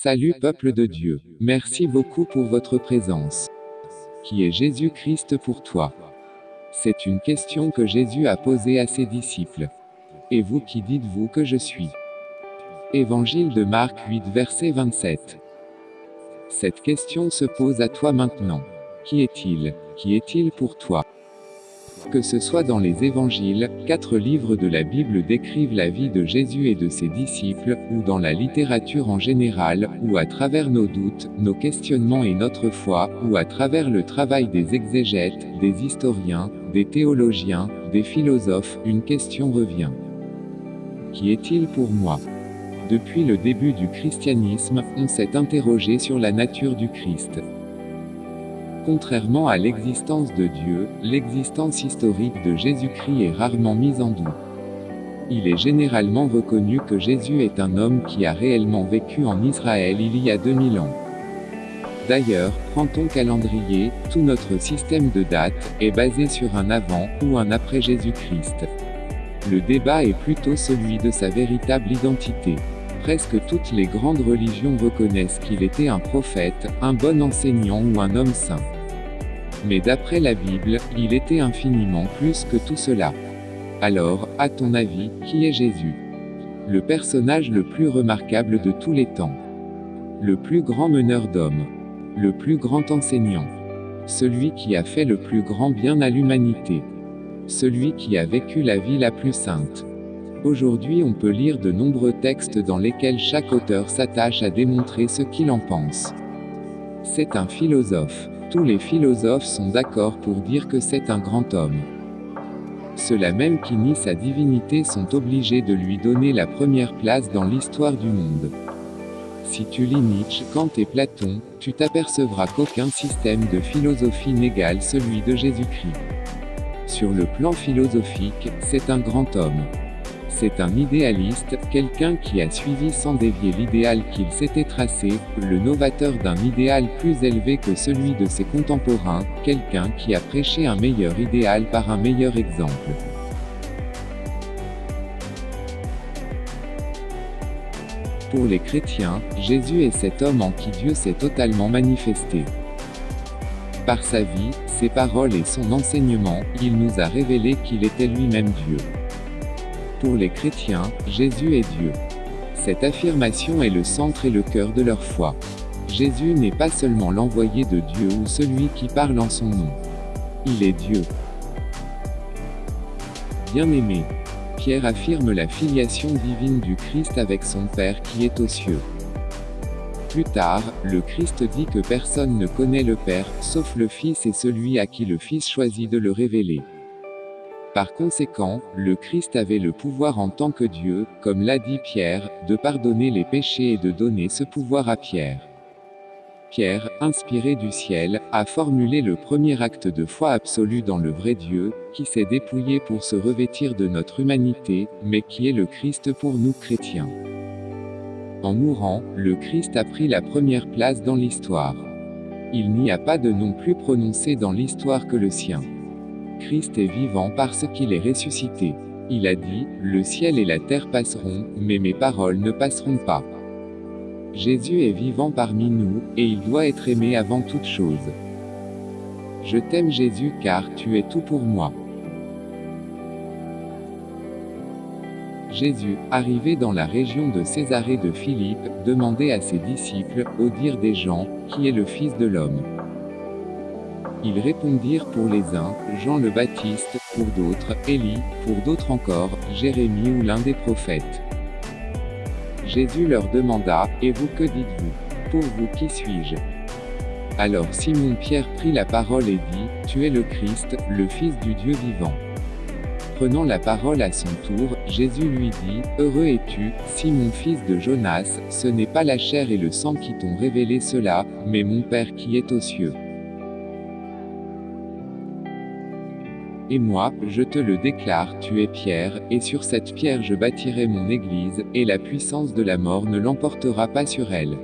Salut peuple de Dieu. Merci beaucoup pour votre présence. Qui est Jésus-Christ pour toi? C'est une question que Jésus a posée à ses disciples. Et vous qui dites-vous que je suis? Évangile de Marc 8 verset 27. Cette question se pose à toi maintenant. Qui est-il? Qui est-il pour toi? Que ce soit dans les évangiles, quatre livres de la Bible décrivent la vie de Jésus et de ses disciples, ou dans la littérature en général, ou à travers nos doutes, nos questionnements et notre foi, ou à travers le travail des exégètes, des historiens, des théologiens, des philosophes, une question revient. Qui est-il pour moi? Depuis le début du christianisme, on s'est interrogé sur la nature du Christ. Contrairement à l'existence de Dieu, l'existence historique de Jésus-Christ est rarement mise en doute. Il est généralement reconnu que Jésus est un homme qui a réellement vécu en Israël il y a 2000 ans. D'ailleurs, prends ton calendrier, tout notre système de date est basé sur un avant ou un après Jésus-Christ. Le débat est plutôt celui de sa véritable identité. Presque toutes les grandes religions reconnaissent qu'il était un prophète, un bon enseignant ou un homme saint. Mais d'après la Bible, il était infiniment plus que tout cela. Alors, à ton avis, qui est Jésus? Le personnage le plus remarquable de tous les temps. Le plus grand meneur d'hommes. Le plus grand enseignant. Celui qui a fait le plus grand bien à l'humanité. Celui qui a vécu la vie la plus sainte. Aujourd'hui on peut lire de nombreux textes dans lesquels chaque auteur s'attache à démontrer ce qu'il en pense. C'est un philosophe. Tous les philosophes sont d'accord pour dire que c'est un grand homme. Ceux-là même qui nient sa divinité sont obligés de lui donner la première place dans l'histoire du monde. Si tu lis Nietzsche, Kant et Platon, tu t'apercevras qu'aucun système de philosophie n'égale celui de Jésus-Christ. Sur le plan philosophique, c'est un grand homme. C'est un idéaliste, quelqu'un qui a suivi sans dévier l'idéal qu'il s'était tracé, le novateur d'un idéal plus élevé que celui de ses contemporains, quelqu'un qui a prêché un meilleur idéal par un meilleur exemple. Pour les chrétiens, Jésus est cet homme en qui Dieu s'est totalement manifesté. Par sa vie, ses paroles et son enseignement, il nous a révélé qu'il était lui-même Dieu. Pour les chrétiens, Jésus est Dieu. Cette affirmation est le centre et le cœur de leur foi. Jésus n'est pas seulement l'envoyé de Dieu ou celui qui parle en son nom. Il est Dieu. Bien-aimé. Pierre affirme la filiation divine du Christ avec son Père qui est aux cieux. Plus tard, le Christ dit que personne ne connaît le Père, sauf le Fils et celui à qui le Fils choisit de le révéler. Par conséquent, le Christ avait le pouvoir en tant que Dieu, comme l'a dit Pierre, de pardonner les péchés et de donner ce pouvoir à Pierre. Pierre, inspiré du ciel, a formulé le premier acte de foi absolue dans le vrai Dieu, qui s'est dépouillé pour se revêtir de notre humanité, mais qui est le Christ pour nous chrétiens. En mourant, le Christ a pris la première place dans l'histoire. Il n'y a pas de nom plus prononcé dans l'histoire que le sien. Christ est vivant parce qu'il est ressuscité. Il a dit, le ciel et la terre passeront, mais mes paroles ne passeront pas. Jésus est vivant parmi nous, et il doit être aimé avant toute chose. Je t'aime Jésus car tu es tout pour moi. Jésus, arrivé dans la région de Césarée de Philippe, demandait à ses disciples, au dire des gens, qui est le Fils de l'homme? Ils répondirent pour les uns, Jean le Baptiste, pour d'autres, Élie, pour d'autres encore, Jérémie ou l'un des prophètes. Jésus leur demanda, Et vous que dites-vous? Pour vous qui suis-je? Alors Simon-Pierre prit la parole et dit, Tu es le Christ, le Fils du Dieu vivant. Prenant la parole à son tour, Jésus lui dit, Heureux es-tu, Simon fils de Jonas, ce n'est pas la chair et le sang qui t'ont révélé cela, mais mon Père qui est aux cieux. Et moi, je te le déclare, tu es pierre, et sur cette pierre je bâtirai mon église, et la puissance de la mort ne l'emportera pas sur elle.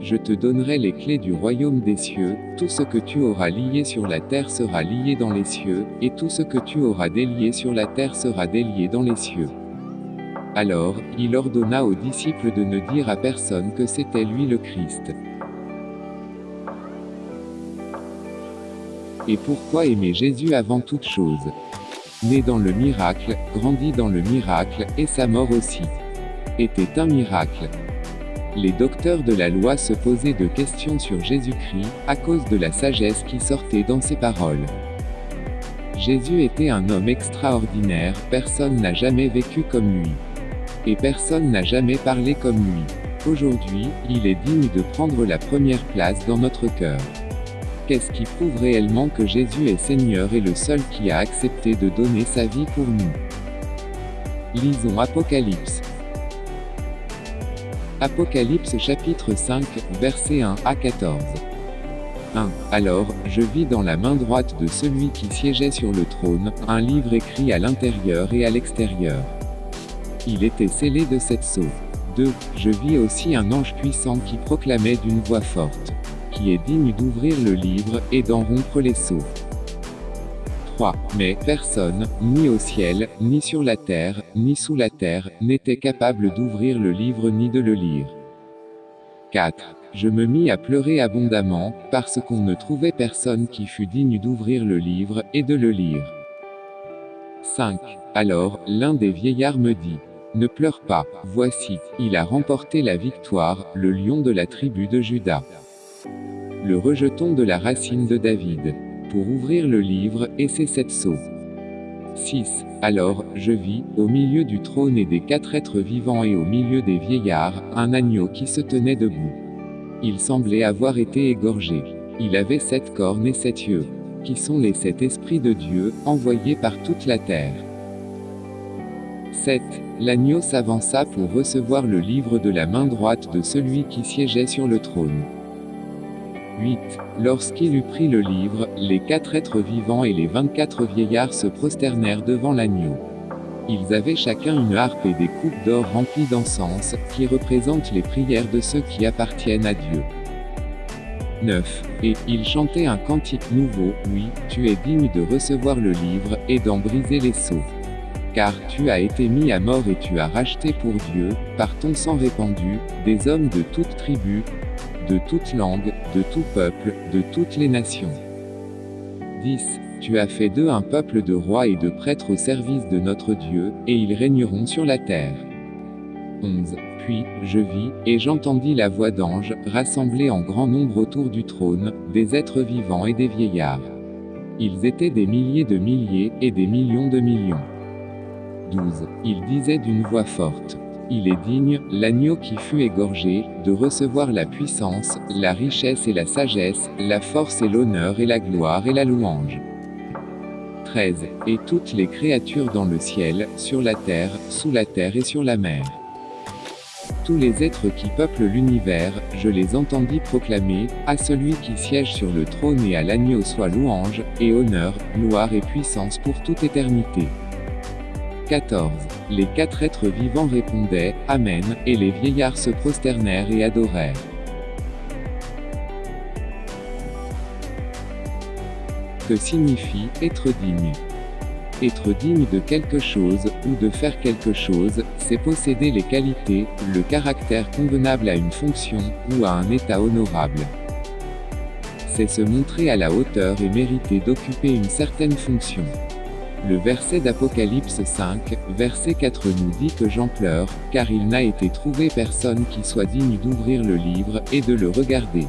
Je te donnerai les clés du royaume des cieux, tout ce que tu auras lié sur la terre sera lié dans les cieux, et tout ce que tu auras délié sur la terre sera délié dans les cieux. Alors, il ordonna aux disciples de ne dire à personne que c'était lui le Christ. Et pourquoi aimer Jésus avant toute chose? Né dans le miracle, grandi dans le miracle, et sa mort aussi était un miracle. Les docteurs de la loi se posaient de questions sur Jésus-Christ, à cause de la sagesse qui sortait dans ses paroles. Jésus était un homme extraordinaire, personne n'a jamais vécu comme lui. Et personne n'a jamais parlé comme lui. Aujourd'hui, il est digne de prendre la première place dans notre cœur. Qu'est-ce qui prouve réellement que Jésus est Seigneur et le seul qui a accepté de donner sa vie pour nous? Lisons Apocalypse. Apocalypse chapitre 5, verset 1 à 14. 1. Alors, je vis dans la main droite de celui qui siégeait sur le trône, un livre écrit à l'intérieur et à l'extérieur. Il était scellé de sept sceaux. 2. Je vis aussi un ange puissant qui proclamait d'une voix forte, qui est digne d'ouvrir le livre, et d'en rompre les sceaux. 3. Mais personne, ni au ciel, ni sur la terre, ni sous la terre, n'était capable d'ouvrir le livre ni de le lire. 4. Je me mis à pleurer abondamment, parce qu'on ne trouvait personne qui fût digne d'ouvrir le livre, et de le lire. 5. Alors, l'un des vieillards me dit, Ne pleure pas, voici, il a remporté la victoire, le lion de la tribu de Judas. Le rejeton de la racine de David. Pour ouvrir le livre, et ses sept sceaux. 6. Alors, je vis, au milieu du trône et des quatre êtres vivants et au milieu des vieillards, un agneau qui se tenait debout. Il semblait avoir été égorgé. Il avait sept cornes et sept yeux, qui sont les sept esprits de Dieu, envoyés par toute la terre. 7. L'agneau s'avança pour recevoir le livre de la main droite de celui qui siégeait sur le trône. 8. Lorsqu'il eut pris le livre, les quatre êtres vivants et les vingt-quatre vieillards se prosternèrent devant l'agneau. Ils avaient chacun une harpe et des coupes d'or remplies d'encens, qui représentent les prières de ceux qui appartiennent à Dieu. 9. Et, ils chantaient un cantique nouveau, oui, tu es digne de recevoir le livre, et d'en briser les sceaux. Car tu as été mis à mort et tu as racheté pour Dieu, par ton sang répandu, des hommes de toute tribu, de toute langue, de tout peuple, de toutes les nations. 10. Tu as fait d'eux un peuple de rois et de prêtres au service de notre Dieu, et ils régneront sur la terre. 11. Puis, je vis, et j'entendis la voix d'anges, rassemblés en grand nombre autour du trône, des êtres vivants et des vieillards. Ils étaient des milliers de milliers, et des millions de millions. 12. Ils disaient d'une voix forte. Il est digne, l'agneau qui fut égorgé, de recevoir la puissance, la richesse et la sagesse, la force et l'honneur et la gloire et la louange. 13. Et toutes les créatures dans le ciel, sur la terre, sous la terre et sur la mer. Tous les êtres qui peuplent l'univers, je les entendis proclamer, à celui qui siège sur le trône et à l'agneau soit louange, et honneur, gloire et puissance pour toute éternité. 14. Les quatre êtres vivants répondaient, Amen, et les vieillards se prosternèrent et adorèrent. Que signifie être digne? Être digne de quelque chose, ou de faire quelque chose, c'est posséder les qualités, le caractère convenable à une fonction, ou à un état honorable. C'est se montrer à la hauteur et mériter d'occuper une certaine fonction. Le verset d'Apocalypse 5, verset 4 nous dit que Jean pleure, car il n'a été trouvé personne qui soit digne d'ouvrir le livre, et de le regarder.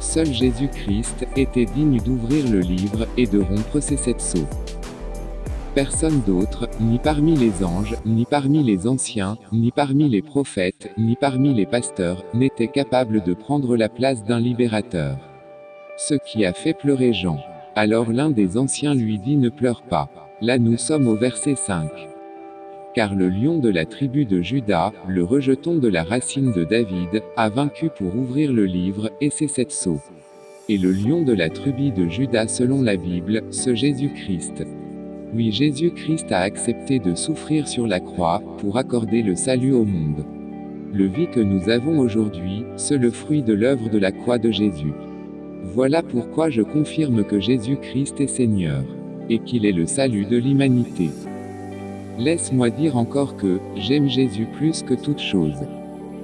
Seul Jésus-Christ était digne d'ouvrir le livre, et de rompre ses sept sceaux. Personne d'autre, ni parmi les anges, ni parmi les anciens, ni parmi les prophètes, ni parmi les pasteurs, n'était capable de prendre la place d'un libérateur. Ce qui a fait pleurer Jean. Alors l'un des anciens lui dit ne pleure pas. Là nous sommes au verset 5. Car le lion de la tribu de Judas, le rejeton de la racine de David, a vaincu pour ouvrir le livre, et ses sept sceaux. Et le lion de la tribu de Judas selon la Bible, ce Jésus-Christ. Oui Jésus-Christ a accepté de souffrir sur la croix, pour accorder le salut au monde. Le vie que nous avons aujourd'hui, c'est le fruit de l'œuvre de la croix de Jésus. Voilà pourquoi je confirme que Jésus-Christ est Seigneur. et qu'il est le salut de l'humanité. Laisse-moi dire encore que, j'aime Jésus plus que toute chose.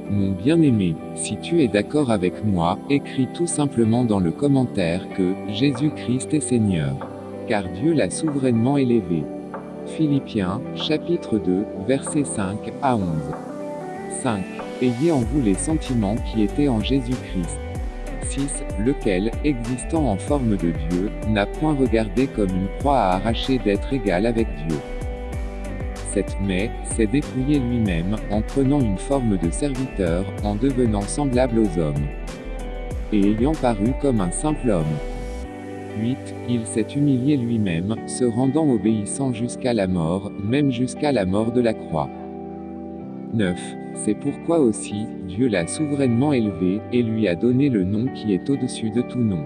Mon bien-aimé, si tu es d'accord avec moi, écris tout simplement dans le commentaire que Jésus-Christ est Seigneur. Car Dieu l'a souverainement élevé. Philippiens, chapitre 2, versets 5 à 11. 5. Ayez en vous les sentiments qui étaient en Jésus-Christ. 6. Lequel, existant en forme de Dieu, n'a point regardé comme une proie à arracher d'être égal avec Dieu. 7 mai, s'est dépouillé lui-même, en prenant une forme de serviteur, en devenant semblable aux hommes. Et ayant paru comme un simple homme. 8. Il s'est humilié lui-même, se rendant obéissant jusqu'à la mort, même jusqu'à la mort de la croix. 9. C'est pourquoi aussi, Dieu l'a souverainement élevé, et lui a donné le nom qui est au-dessus de tout nom.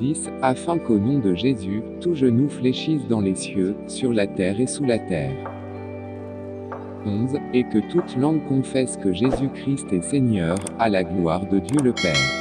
10. Afin qu'au nom de Jésus, tout genou fléchisse dans les cieux, sur la terre et sous la terre. 11. Et que toute langue confesse que Jésus-Christ est Seigneur, à la gloire de Dieu le Père.